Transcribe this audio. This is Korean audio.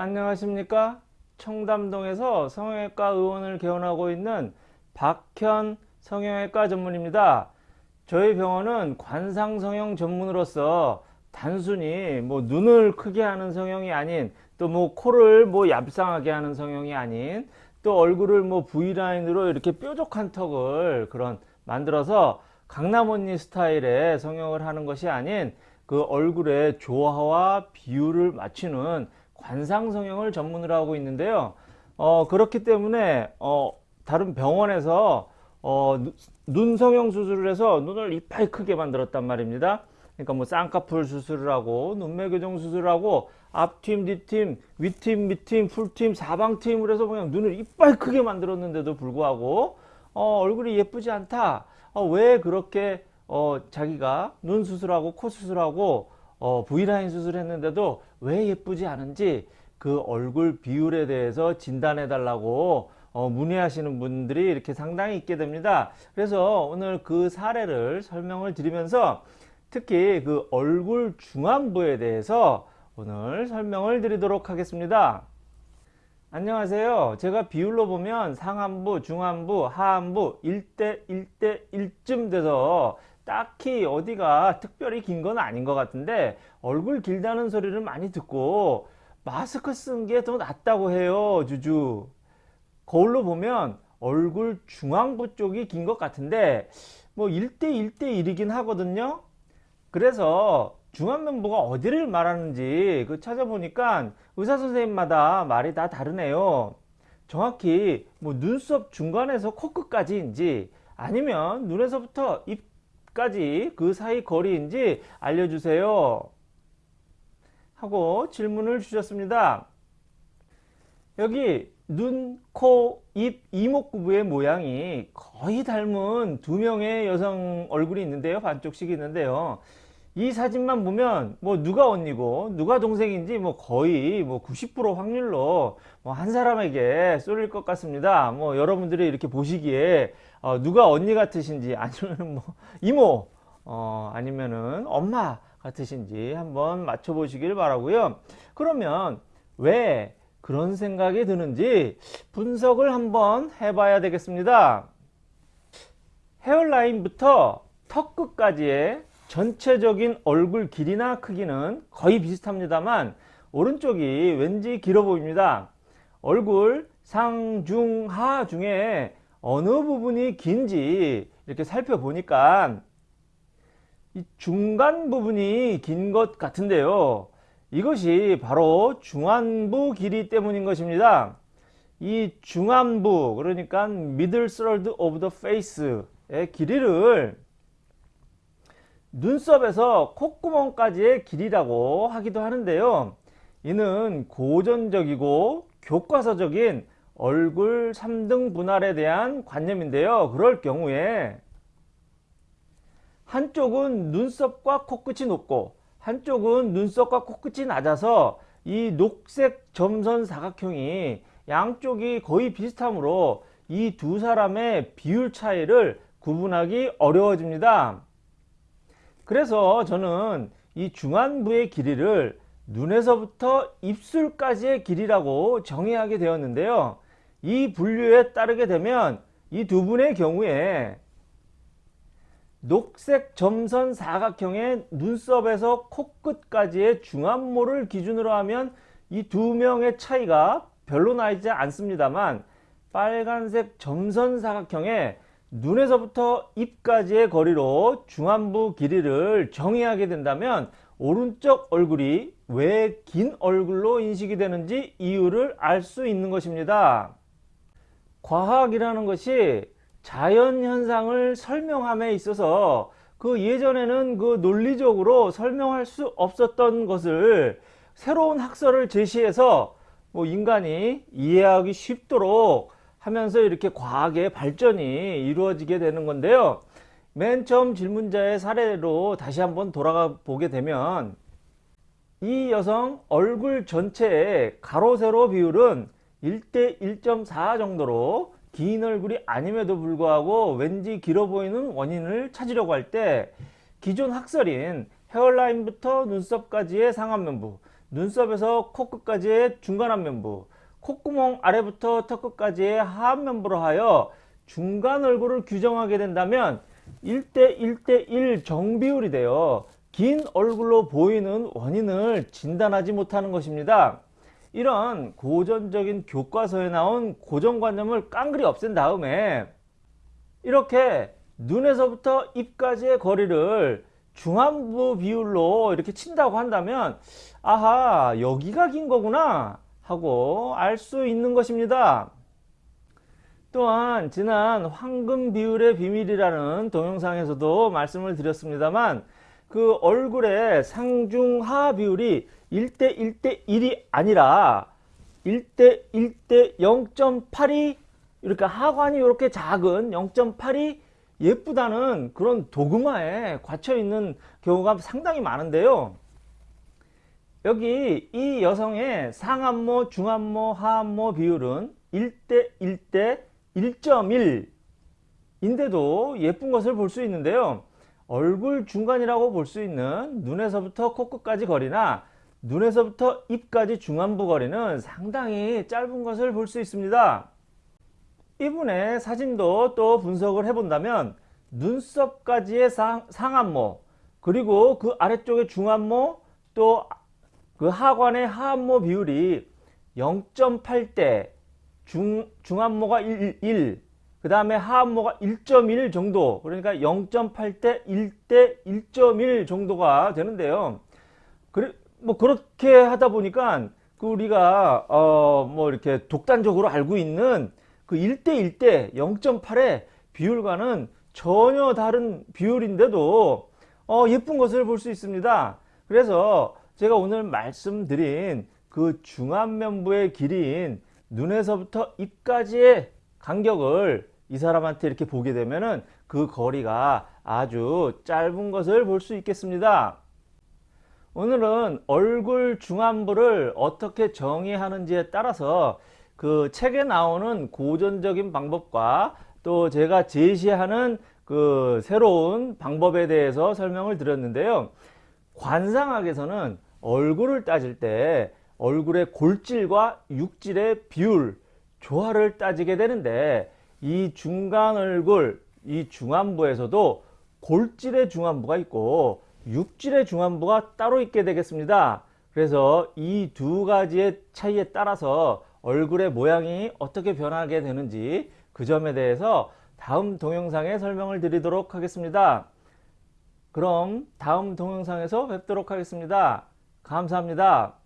안녕하십니까? 청담동에서 성형외과 의원을 개원하고 있는 박현 성형외과 전문입니다. 저희 병원은 관상성형 전문으로서 단순히 뭐 눈을 크게 하는 성형이 아닌 또 뭐 코를 뭐 얍상하게 하는 성형이 아닌 또 얼굴을 뭐 V라인으로 이렇게 뾰족한 턱을 그런 만들어서 강남 언니 스타일의 성형을 하는 것이 아닌 그 얼굴의 조화와 비율을 맞추는 관상 성형을 전문으로 하고 있는데요. 어, 그렇기 때문에 어, 다른 병원에서 어, 눈 성형 수술을 해서 눈을 이빨 크게 만들었단 말입니다. 그러니까 뭐 쌍꺼풀 수술을 하고 눈매 교정 수술을 하고 앞팀, 뒤팀, 윗팀, 밑팀, 풀팀, 사방팀을 해서 그냥 눈을 이빨 크게 만들었는데도 불구하고 어, 얼굴이 예쁘지 않다. 어, 왜 그렇게 어, 자기가 눈 수술하고 코 수술하고 어, V라인 수술했는데도 왜 예쁘지 않은지 그 얼굴 비율에 대해서 진단해 달라고 어, 문의하시는 분들이 이렇게 상당히 있게 됩니다. 그래서 오늘 그 사례를 설명을 드리면서 특히 그 얼굴 중안부에 대해서 오늘 설명을 드리도록 하겠습니다. 안녕하세요. 제가 비율로 보면 상안부, 중안부, 하안부 1대 1대 1쯤 돼서 딱히 어디가 특별히 긴 건 아닌 것 같은데 얼굴 길다는 소리를 많이 듣고 마스크 쓴 게 더 낫다고 해요 주주. 거울로 보면 얼굴 중앙부 쪽이 긴 것 같은데 뭐 1대 1대 1이긴 하거든요. 그래서 중안면부가 어디를 말하는지 그 찾아보니까 의사 선생님마다 말이 다 다르네요. 정확히 뭐 눈썹 중간에서 코끝까지인지 아니면 눈에서부터 입 까지 그 사이 거리인지 알려주세요. 하고 질문을 주셨습니다. 여기 눈, 코, 입, 이목구부의 모양이 거의 닮은 두 명의 여성 얼굴이 있는데요. 반쪽씩 있는데요 이 사진만 보면 뭐 누가 언니고 누가 동생인지 뭐 거의 뭐 90% 확률로 뭐 한 사람에게 쏠릴 것 같습니다. 뭐 여러분들이 이렇게 보시기에 어, 누가 언니 같으신지 아니면 뭐 이모 어, 아니면은 엄마 같으신지 한번 맞춰 보시길 바라고요. 그러면 왜 그런 생각이 드는지 분석을 한번 해 봐야 되겠습니다. 헤어라인부터 턱 끝까지의 전체적인 얼굴 길이나 크기는 거의 비슷합니다만 오른쪽이 왠지 길어 보입니다 얼굴 상, 중, 하 중에 어느 부분이 긴지 이렇게 살펴보니까 이 중간 부분이 긴 것 같은데요. 이것이 바로 중안부 길이 때문인 것입니다. 이 중안부 그러니까 middle third of the face의 길이를 눈썹에서 콧구멍까지의 길이라고 하기도 하는데요. 이는 고전적이고 교과서적인 얼굴 3등 분할에 대한 관념인데요. 그럴 경우에 한쪽은 눈썹과 코끝이 높고 한쪽은 눈썹과 코끝이 낮아서 이 녹색 점선 사각형이 양쪽이 거의 비슷하므로 이 두 사람의 비율 차이를 구분하기 어려워집니다. 그래서 저는 이 중안부의 길이를 눈에서부터 입술까지의 길이라고 정의하게 되었는데요. 이 분류에 따르게 되면 이 두 분의 경우에 녹색 점선 사각형의 눈썹에서 코끝까지의 중안모를 기준으로 하면 이 두 명의 차이가 별로 나지 않습니다만 빨간색 점선 사각형의 눈에서부터 입까지의 거리로 중안부 길이를 정의하게 된다면 오른쪽 얼굴이 왜 긴 얼굴로 인식이 되는지 이유를 알 수 있는 것입니다. 과학이라는 것이 자연현상을 설명함에 있어서 그 예전에는 그 논리적으로 설명할 수 없었던 것을 새로운 학설을 제시해서 뭐 인간이 이해하기 쉽도록 하면서 이렇게 과학의 발전이 이루어지게 되는 건데요. 맨 처음 질문자의 사례로 다시 한번 돌아가 보게 되면 이 여성 얼굴 전체의 가로 세로 비율은 1대 1.4 정도로 긴 얼굴이 아님에도 불구하고 왠지 길어 보이는 원인을 찾으려고 할 때 기존 학설인 헤어라인부터 눈썹까지의 상안면부 눈썹에서 코끝까지의 중간 안면부, 콧구멍 아래부터 턱끝까지의 하안면부로 하여 중간 얼굴을 규정하게 된다면 1대 1대 1 정비율이 되어 긴 얼굴로 보이는 원인을 진단하지 못하는 것입니다. 이런 고전적인 교과서에 나온 고정관념을 깡그리 없앤 다음에 이렇게 눈에서부터 입까지의 거리를 중안부 비율로 이렇게 친다고 한다면 아하 여기가 긴 거구나 하고 알 수 있는 것입니다. 또한 지난 황금 비율의 비밀이라는 동영상에서도 말씀을 드렸습니다만 그 얼굴의 상중하 비율이 1대 1대 1이 아니라 1대 1대 0.8이 이렇게 하관이 이렇게 작은 0.8이 예쁘다는 그런 도그마에 갇혀 있는 경우가 상당히 많은데요. 여기 이 여성의 상안모, 중안모, 하안모 비율은 1대 1대 1.1 인데도 예쁜 것을 볼 수 있는데요. 얼굴 중간이라고 볼 수 있는 눈에서부터 코끝까지 거리나 눈에서부터 입까지 중안부 거리는 상당히 짧은 것을 볼 수 있습니다. 이분의 사진도 또 분석을 해본다면 눈썹까지의 상, 상안모 그리고 그 아래쪽의 중안모 또 그 하관의 하안모 비율이 0.8대 중, 중안모가 1, 1, 그 다음에 하안모가 1.1 정도 그러니까 0.8대 1대 1.1 정도가 되는데요. 그래, 뭐 그렇게 하다 보니까 그 우리가 어 뭐 이렇게 독단적으로 알고 있는 그 1대 1대 0.8의 비율과는 전혀 다른 비율인데도 어 예쁜 것을 볼 수 있습니다. 그래서 제가 오늘 말씀드린 그 중안면부의 길이인 눈에서부터 입까지의 간격을 이 사람한테 이렇게 보게 되면은 그 거리가 아주 짧은 것을 볼 수 있겠습니다. 오늘은 얼굴 중안부를 어떻게 정의하는지에 따라서 그 책에 나오는 고전적인 방법과 또 제가 제시하는 그 새로운 방법에 대해서 설명을 드렸는데요. 관상학에서는 얼굴을 따질 때 얼굴의 골질과 육질의 비율, 조화를 따지게 되는데 이 중간 얼굴, 이 중안부에서도 골질의 중안부가 있고 육질의 중안부가 따로 있게 되겠습니다. 그래서 이 두 가지의 차이에 따라서 얼굴의 모양이 어떻게 변하게 되는지 그 점에 대해서 다음 동영상에 설명을 드리도록 하겠습니다. 그럼 다음 동영상에서 뵙도록 하겠습니다. 감사합니다.